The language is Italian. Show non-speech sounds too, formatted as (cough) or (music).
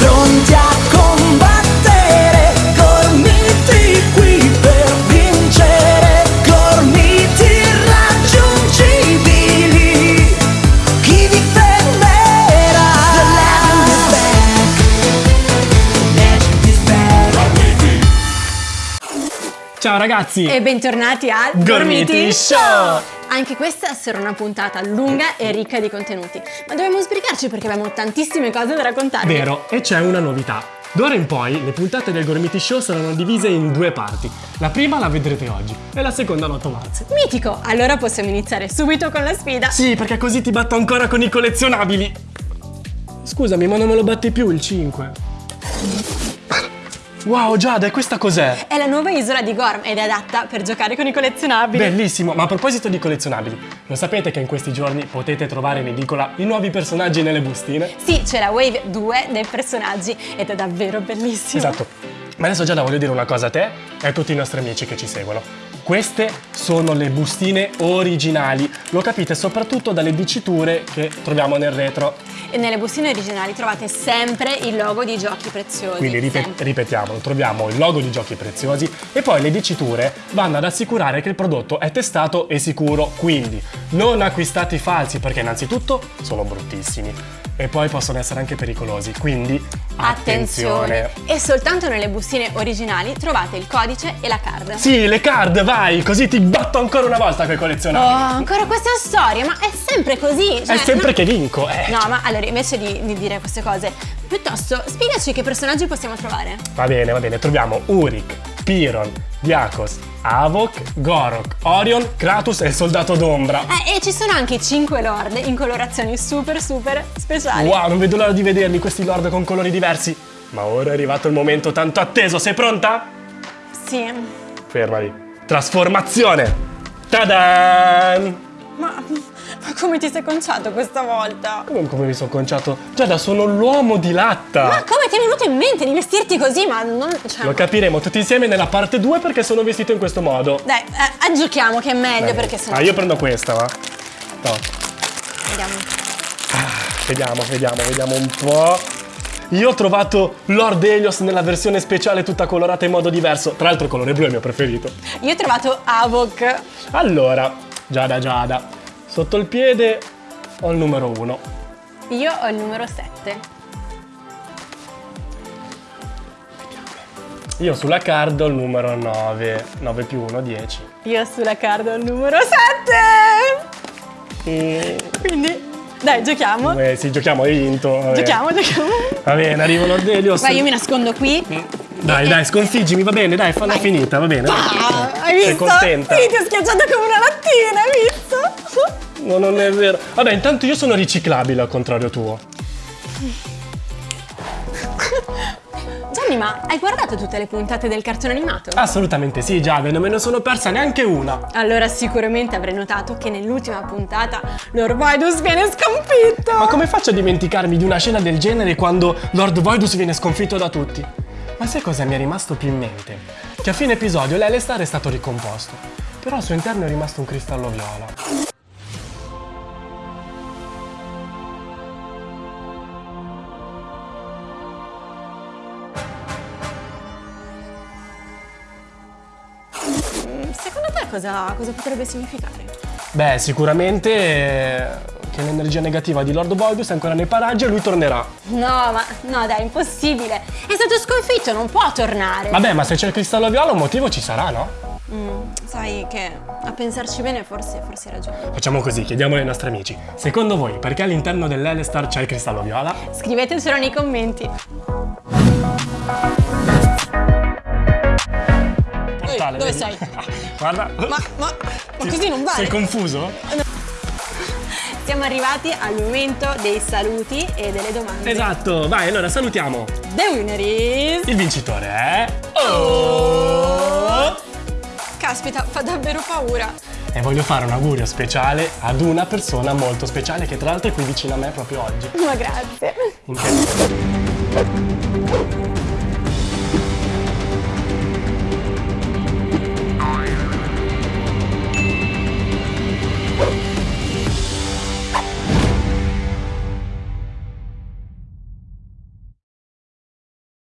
pronti a combattere, gormiti qui per vincere, gormiti irraggiungibili. Chi vi fermerà? The legend is back. Legend is back. Ciao ragazzi! E bentornati al Gormiti Show! Anche questa sarà una puntata lunga e ricca di contenuti, ma dobbiamo sbrigarci perché abbiamo tantissime cose da raccontarvi. Vero, e c'è una novità. D'ora in poi le puntate del Gormiti Show saranno divise in due parti. La prima la vedrete oggi e la seconda l'8 marzo. Mitico! Allora possiamo iniziare subito con la sfida. Sì, perché così ti batto ancora con i collezionabili. Scusami, ma non me lo batti più il 5. Wow, Giada, e questa cos'è? È la nuova isola di Gorm ed è adatta per giocare con i collezionabili. Bellissimo, ma a proposito di collezionabili, lo sapete che in questi giorni potete trovare in edicola i nuovi personaggi nelle bustine? Sì, c'è la Wave 2 dei personaggi ed è davvero bellissimo. Esatto. Ma adesso Giada voglio dire una cosa a te e a tutti i nostri amici che ci seguono. Queste sono le bustine originali, lo capite soprattutto dalle diciture che troviamo nel retro. E nelle bustine originali trovate sempre il logo di giochi preziosi. Quindi ripet- ripetiamolo, troviamo il logo di giochi preziosi e poi le diciture vanno ad assicurare che il prodotto è testato e sicuro. Quindi non acquistate i falsi perché innanzitutto sono bruttissimi e poi possono essere anche pericolosi. Quindi attenzione. E soltanto nelle bustine originali trovate il codice e la card. Sì, le card, vai, così ti batto ancora una volta con i Oh, collezionabili. ancora questa storia, ma è sempre così. cioè, è sempre no- che vinco, eh. No, ma allora invece di, di dire queste cose, piuttosto spiegaci che personaggi possiamo trovare. Va bene, va bene, troviamo Uric, Piron, Diakos, Avok, Gorok, Orion, Kratos e il soldato d'ombra. Eh, e ci sono anche i 5 lord in colorazioni super super speciali. Wow, non vedo l'ora di vederli questi lord con colori diversi. Ma ora è arrivato il momento tanto atteso, sei pronta? Sì. Fermati. Trasformazione! Tadan! Ma, ma (laughs) come ti sei conciato questa volta? Come, come mi sono conciato? Giada, sono l'uomo di latta! Ma come ti è venuto in mente di vestirti così? Ma non. Cioè, Lo capiremo tutti insieme nella parte 2 perché sono vestito in questo modo. Dai, eh, aggiochiamo che è meglio perché sennò. Ah, io prendo questa, va? No. Vediamo. Vediamo, vediamo, vediamo un po'. Io ho trovato Lord Helios nella versione speciale tutta colorata in modo diverso. Tra l'altro il colore blu è il mio preferito. Io ho trovato Avok. Allora, Giada Giada, sotto il piede ho il numero 1. Io ho il numero 7. Io sulla card ho il numero 9. 9 più 1, 10. Io sulla card ho il numero 7. E... Quindi, dai, giochiamo. Eh, sì, giochiamo, hai vinto. Giochiamo, giochiamo. Va bene, arrivo Lord Helios. Vai, io mi nascondo qui. Dai, dai, sconfiggimi, va bene, dai, falla finita, va bene. Ah, hai visto? Sei contenta? Sì, ti ho schiacciato come una lattina, hai visto? No, non è vero. Vabbè, intanto io sono riciclabile al contrario tuo. Gianni, ma hai guardato tutte le puntate del cartone animato? Assolutamente sì, Giada, non me ne sono persa neanche una. Allora sicuramente avrai notato che nell'ultima puntata Lord Vidus viene sconfitto! Ma come faccio a dimenticarmi di una scena del genere quando Lord Voidus viene sconfitto da tutti? Ma sai cosa mi è rimasto più in mente? Che a fine episodio l'Elestar è stato ricomposto, però al suo interno è rimasto un cristallo viola. Secondo te cosa, cosa potrebbe significare? Beh, sicuramente eh, che l'energia negativa di Lord Voidus è ancora nei paraggi e lui tornerà. No, ma no dai, impossibile! È stato sconfitto, non può tornare! Vabbè, ma se c'è il cristallo viola un motivo ci sarà, no? Mm, sai che a pensarci bene forse, forse hai ragione. Facciamo così, chiediamo ai nostri amici. Secondo voi, perché all'interno dell'Elestar c'è il cristallo viola? Scrivetecelo nei commenti. Portale, dove vedi? sei? Guarda. Ma, ma, ma così non vale! Sei confuso? Siamo arrivati al momento dei saluti e delle domande. Esatto, vai, allora salutiamo. The winner is... Il vincitore è... Oh! Caspita, fa davvero paura. E voglio fare un augurio speciale ad una persona molto speciale che tra l'altro è qui vicino a me proprio oggi. Ma grazie. In che